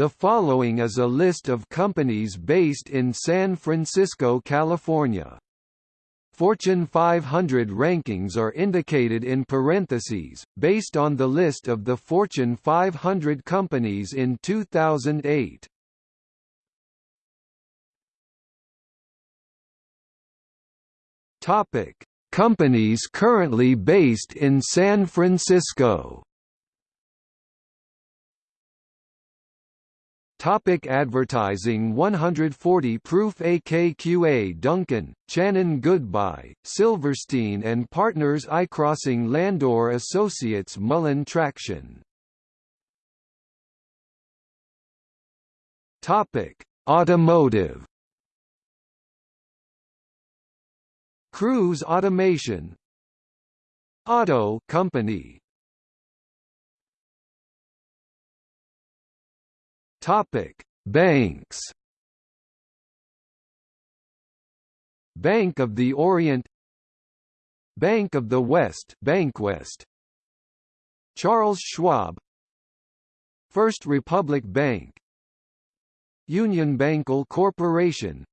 The following is a list of companies based in San Francisco, California. Fortune 500 rankings are indicated in parentheses, based on the list of the Fortune 500 companies in 2008. Topic: Companies currently based in San Francisco. Topic advertising 140 Proof AKQA Duncan, Channon Goodby, Silverstein and Partners iCrossing Landor Associates Mullen Traction. Topic Automotive. Cruise Automation. Auto Company Topic: Banks. Bank of the Orient Bank of the West Bankwest Charles Schwab. First Republic Bank. UnionBanCal Corporation.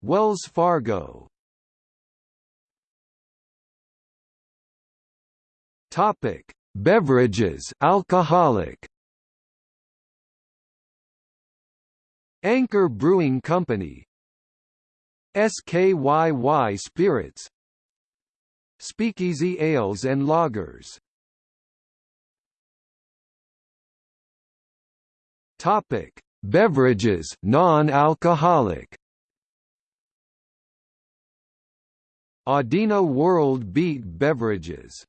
Wells Fargo. Topic: Beverages alcoholic Anchor Brewing Company. SKYY Spirits. Speakeasy Ales and Lagers. Topic: Beverages, non-alcoholic. Audina World Beat Beverages.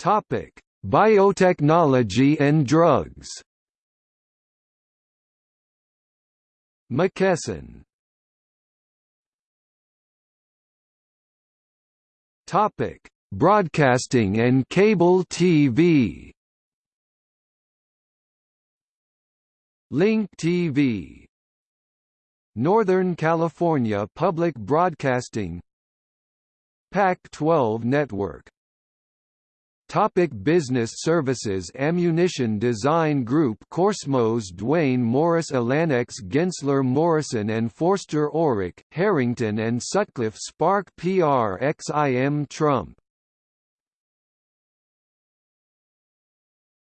Topic: Biotechnology and drugs McKesson Topic: Broadcasting and cable TV. Link TV. Northern California Public Broadcasting. Pac-12 Network Topic business services. Ammunition Design Group Corsmos Duane Morris Alanex Gensler Morrison and Foerster Orrick, Herrington and Sutcliffe Spark PR XIM Trump.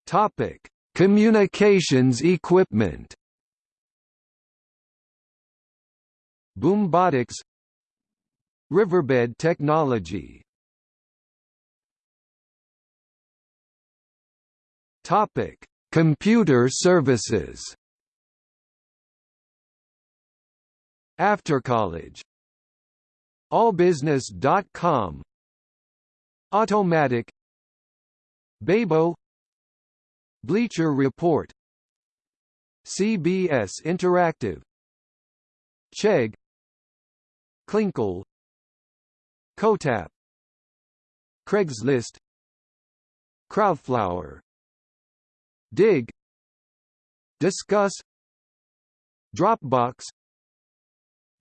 Topic: Communications equipment. Boombotix. Riverbed Technology Topic: Computer services. After college. Allbusiness.com Automattic. Babo Bleacher Report. CBS Interactive. Chegg. Clinkle. Cotap. Craigslist. Crowdflower Digg Disqus Dropbox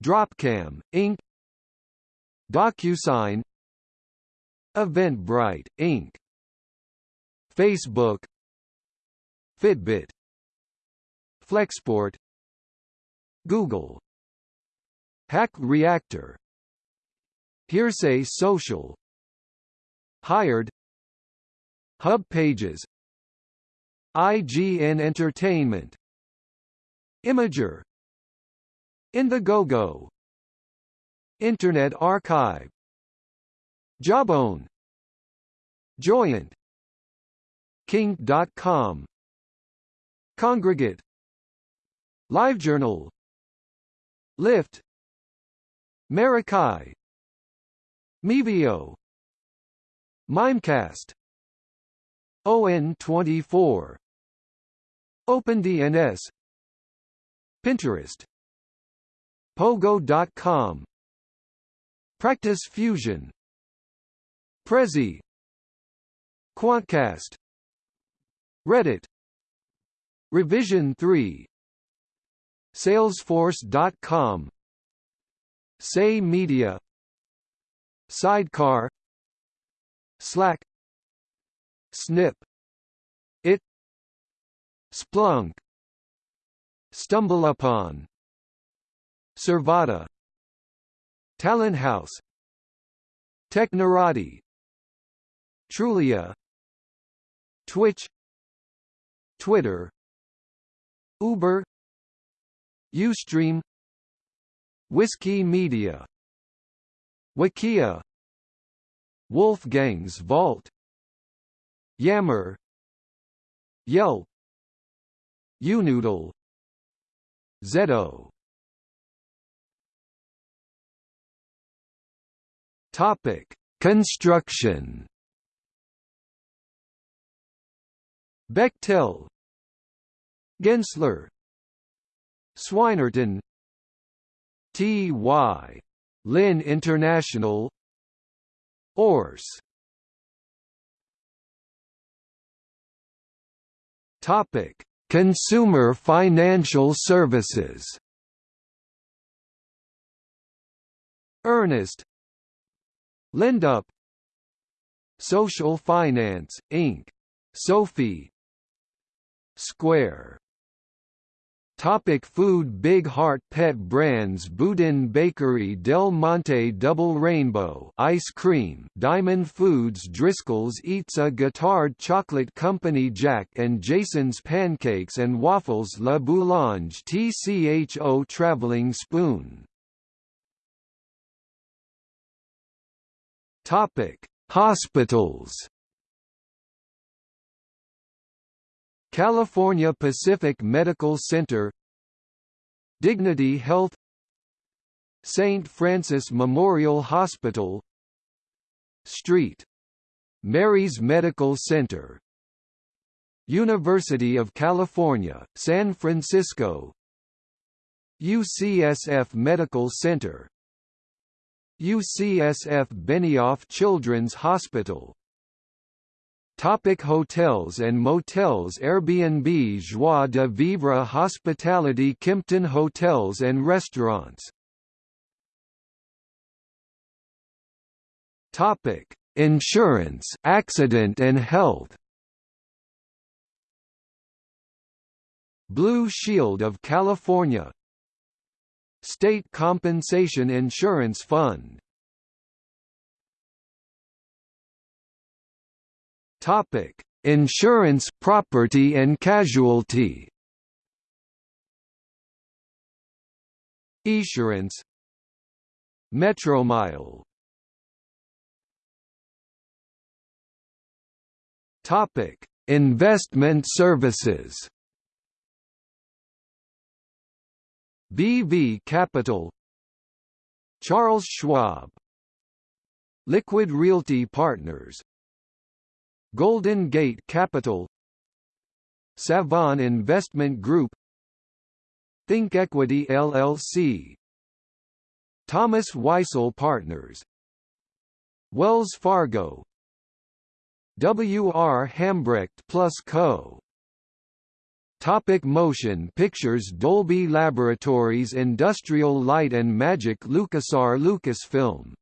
Dropcam, Inc. DocuSign Eventbrite, Inc. Facebook Fitbit Flexport Google Hack Reactor Hearsay Social Hired Hub Pages IGN Entertainment. Imgur Indiegogo Internet Archive. Jawbone. Joyent Kink.com Kongregate. LiveJournal Lyft. Marikai Mevio. Mimecast. ON24 OpenDNS Pinterest. Pogo.com Practice Fusion. Prezi. Quantcast. Reddit. Revision 3 Salesforce.com Say Media. Sidecar. Slack. Snip Splunk. Stumble upon. Survata Talent House. Technorati. Trulia. Twitch. Twitter. Uber. Ustream. Whiskey Media. Wikia. Wolfgang's Vault. Yammer. Yelp Unoodle Zeto Topic: Construction. Bechtel, Gensler, Swinerton, T.Y. Lin International, Ors. Topic: Consumer financial services. Earnest LendUp Social Finance, Inc. SoFi Square Topic food Big Heart Pet Brands Boudin Bakery Del Monte Double Rainbow Ice Cream Diamond Foods Driscoll's Eatsa Guittard Chocolate Company Jack and Jason's Pancakes and Waffles La Boulange TCHO Traveling Spoon Topic: Hospitals. California Pacific Medical Center Dignity Health St. Francis Memorial Hospital Street. Mary's Medical Center University of California, San Francisco UCSF Medical Center UCSF Benioff Children's Hospital Topic hotels and motels Airbnb Joie de Vivre Hospitality Kimpton Hotels and Restaurants. Topic Insurance accident and health. Blue Shield of California. State Compensation Insurance Fund Topic: Insurance, property and casualty. Esurance. Metromile. Topic: Investment services. BV Capital. Charles Schwab. Liquid Realty Partners Golden Gate Capital Savon Investment Group Think Equity LLC Thomas Weisel Partners Wells Fargo W. R. Hambrecht Plus Co. Topic motion pictures Dolby Laboratories Industrial Light and Magic LucasAr Lucasfilm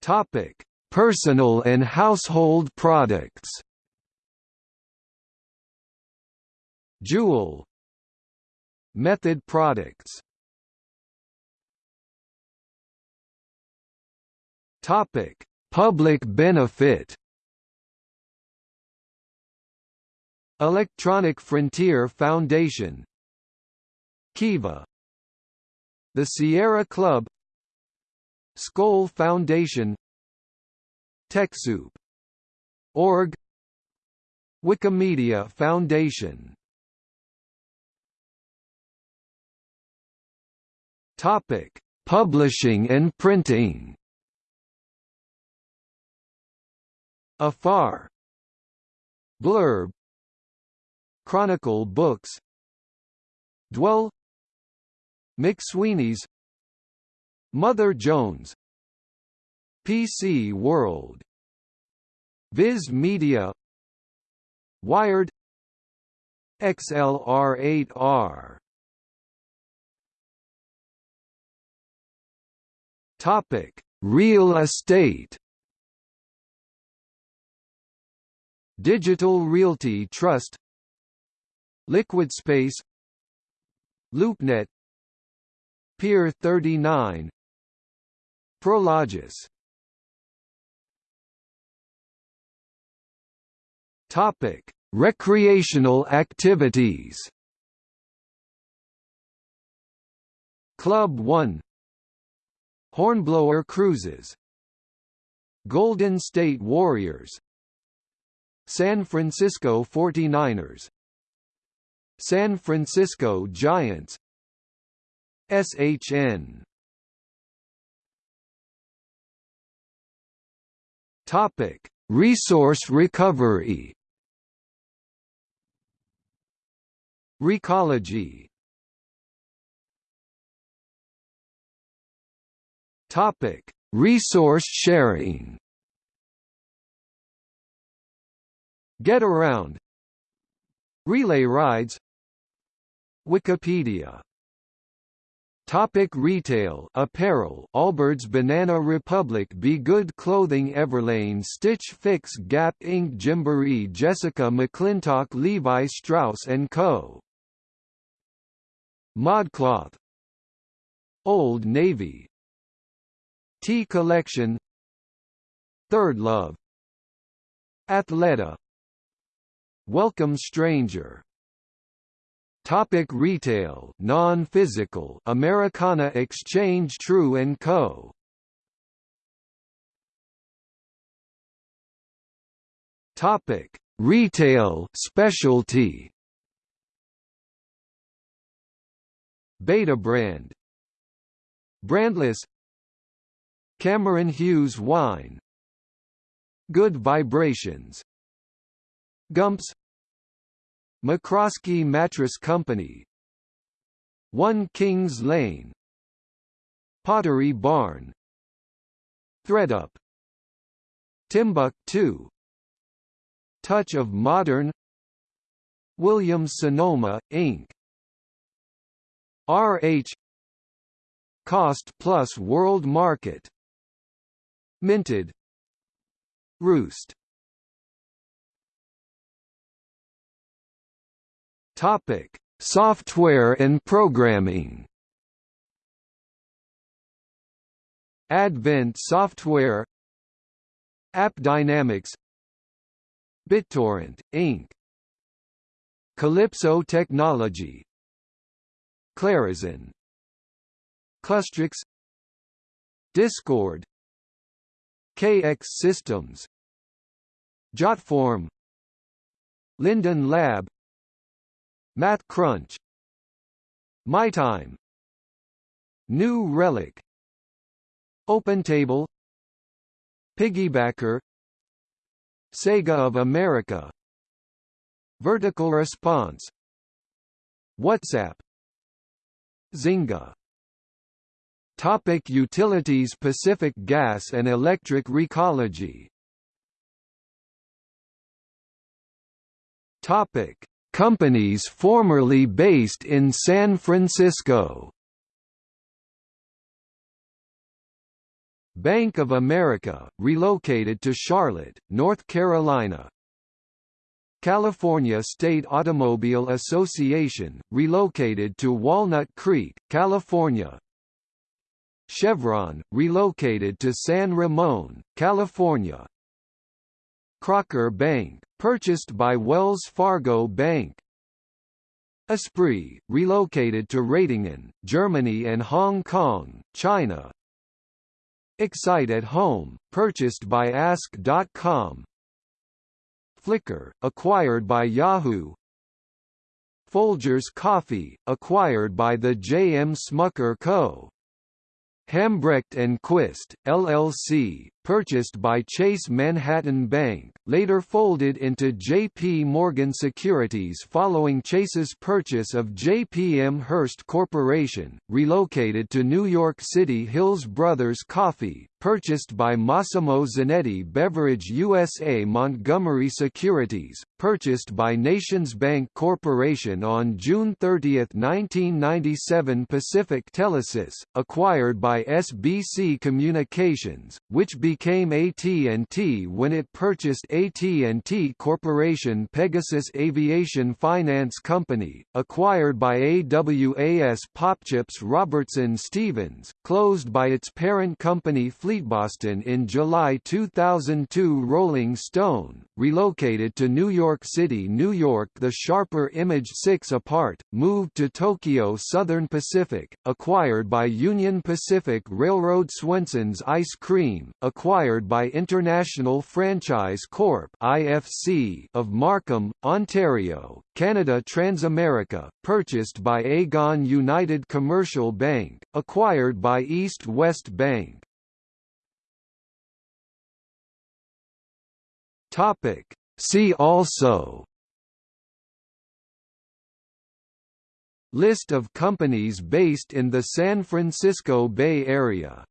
Topic Personal and household products. Jewel. Method products. Topic Public benefit. Electronic Frontier Foundation. Kiva. The Sierra Club Skoll Foundation TechSoup Org Wikimedia Foundation Topic: Publishing and printing. Afar Blurb Chronicle Books Dwell McSweeney's Mother Jones PC World Viz Media Wired XLR8R Topic Real estate. Digital Realty Trust. Liquid Space. LoopNet. Pier 39 Prologis. Topic: Recreational activities. Club 1 Hornblower Cruises. Golden State Warriors. San Francisco 49ers San Francisco Giants. SHN Topic: Resource recovery. Recology. Topic: Resource sharing. Get around. Relay rides. Wikipedia Topic retail apparel Allbirds Banana Republic Be Good Clothing Everlane Stitch Fix Gap Inc. Gymboree Jessica McClintock Levi Strauss & Co. Modcloth Old Navy. Tea Collection. Third Love. Athleta. Welcome Stranger Topic retail. Non-physical. Americana Exchange True & Co. Topic. Retail. Specialty. Beta brand. Brandless. Cameron Hughes Wine. Good Vibrations. Gumps McCroskey Mattress Company. 1 Kings Lane. Pottery Barn. thredUP Timbuk2 Touch of Modern. Williams Sonoma, Inc. RH Cost Plus World Market. Minted. Roost Topic: Software and programming. Advent Software AppDynamics BitTorrent, Inc. Calypso Technology Clarizen Clustrix Discord KX Systems Jotform Linden Lab Math Crunch. My Time, New Relic. OpenTable. Piggybacker. Sega of America. Vertical Response. WhatsApp. Zynga. Topic Utilities Pacific Gas and Electric Recology. Topic Companies formerly based in San Francisco. Bank of America, relocated to Charlotte, North Carolina. California State Automobile Association, relocated to Walnut Creek, California. Chevron, relocated to San Ramon, California Crocker Bank, purchased by Wells Fargo Bank. Esprit, relocated to Ratingen, Germany and Hong Kong, China. Excite at Home, purchased by Ask.com. Flickr, acquired by Yahoo. Folgers Coffee, acquired by the J. M. Smucker Co. Hambrecht and Quist, LLC, purchased by Chase Manhattan Bank, later folded into J.P. Morgan Securities following Chase's purchase of J.P.M. Hearst Corporation, relocated to New York City Hills Brothers Coffee, purchased by Massimo Zanetti Beverage USA Montgomery Securities, purchased by Nations Bank Corporation on June 30, 1997 Pacific Telesis, acquired by SBC Communications, which became AT&T when it purchased AT&T Corporation Pegasus Aviation Finance Company, acquired by AWAS Popchips Robertson Stevens, closed by its parent company Fleetboston in July 2002 Rolling Stone, relocated to New York City, New York The Sharper Image 6 apart, moved to Tokyo Southern Pacific, acquired by Union Pacific Railroad Swenson's Ice Cream, acquired by International Franchise Corp IFC of Markham, Ontario, Canada Transamerica, purchased by Aegon United Commercial Bank, acquired by East West Bank. Topic. See also List of companies based in the San Francisco Bay Area